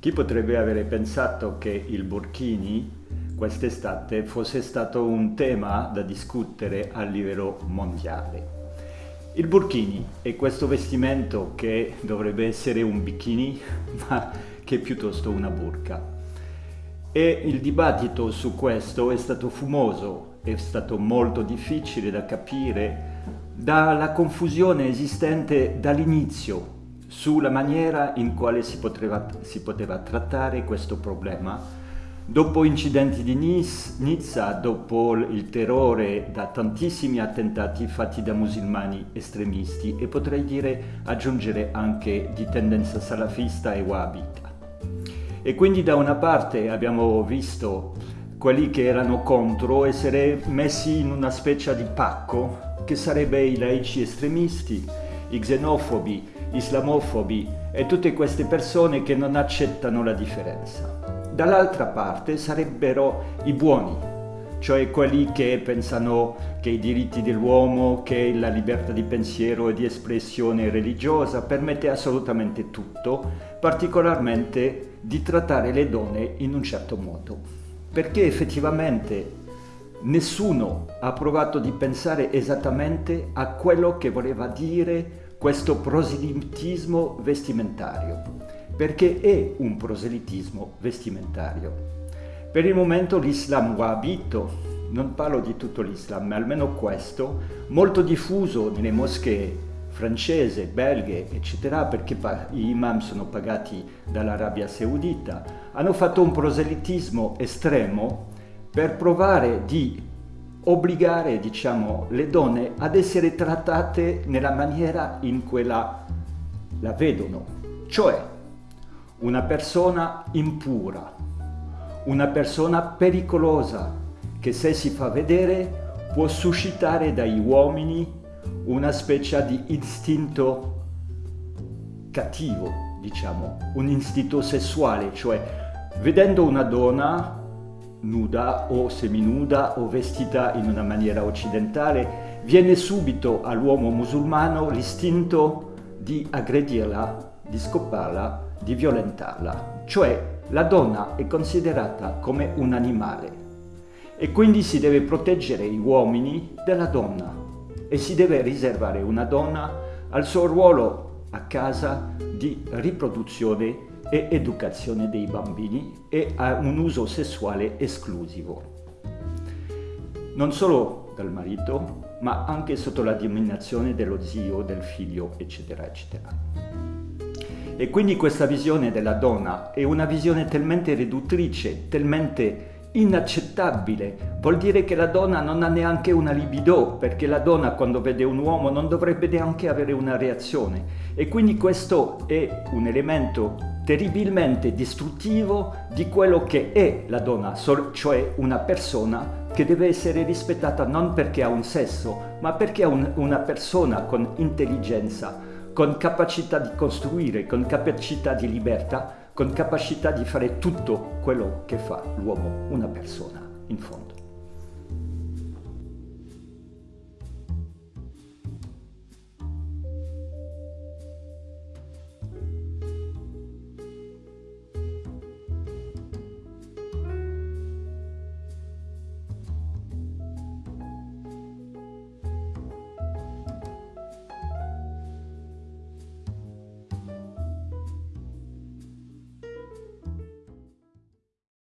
Chi potrebbe avere pensato che il burkini quest'estate fosse stato un tema da discutere a livello mondiale? Il burkini è questo vestimento che dovrebbe essere un bikini, ma che è piuttosto una burka. E il dibattito su questo è stato fumoso, è stato molto difficile da capire dalla confusione esistente dall'inizio sulla maniera in quale si poteva, si poteva trattare questo problema. Dopo incidenti di Nizza, dopo il terrore da tantissimi attentati fatti da musulmani estremisti e potrei dire aggiungere anche di tendenza salafista e wahhabita. E quindi da una parte abbiamo visto quelli che erano contro essere messi in una specie di pacco che sarebbe i laici estremisti, i xenofobi, islamofobi e tutte queste persone che non accettano la differenza. Dall'altra parte sarebbero i buoni, cioè quelli che pensano che i diritti dell'uomo, che la libertà di pensiero e di espressione religiosa permette assolutamente tutto, particolarmente di trattare le donne in un certo modo. Perché effettivamente nessuno ha provato di pensare esattamente a quello che voleva dire questo proselitismo vestimentario, perché è un proselitismo vestimentario. Per il momento l'Islam wahhabito, non parlo di tutto l'Islam, ma almeno questo, molto diffuso nelle moschee francese, belghe, eccetera, perché gli imam sono pagati dall'Arabia Saudita, hanno fatto un proselitismo estremo per provare di obbligare diciamo, le donne ad essere trattate nella maniera in cui la, la vedono, cioè una persona impura, una persona pericolosa che se si fa vedere può suscitare dagli uomini una specie di istinto cattivo, diciamo, un istinto sessuale, cioè vedendo una donna nuda o seminuda o vestita in una maniera occidentale, viene subito all'uomo musulmano l'istinto di aggredirla, di scopparla, di violentarla. Cioè la donna è considerata come un animale e quindi si deve proteggere gli uomini della donna e si deve riservare una donna al suo ruolo a casa di riproduzione e educazione dei bambini e a un uso sessuale esclusivo. Non solo dal marito, ma anche sotto la dominazione dello zio, del figlio, eccetera, eccetera. E quindi questa visione della donna è una visione talmente riduttrice, talmente inaccettabile. Vuol dire che la donna non ha neanche una libido, perché la donna quando vede un uomo non dovrebbe neanche avere una reazione. E quindi questo è un elemento terribilmente distruttivo di quello che è la donna, cioè una persona che deve essere rispettata non perché ha un sesso, ma perché è un, una persona con intelligenza, con capacità di costruire, con capacità di libertà, con capacità di fare tutto quello che fa l'uomo, una persona, in fondo.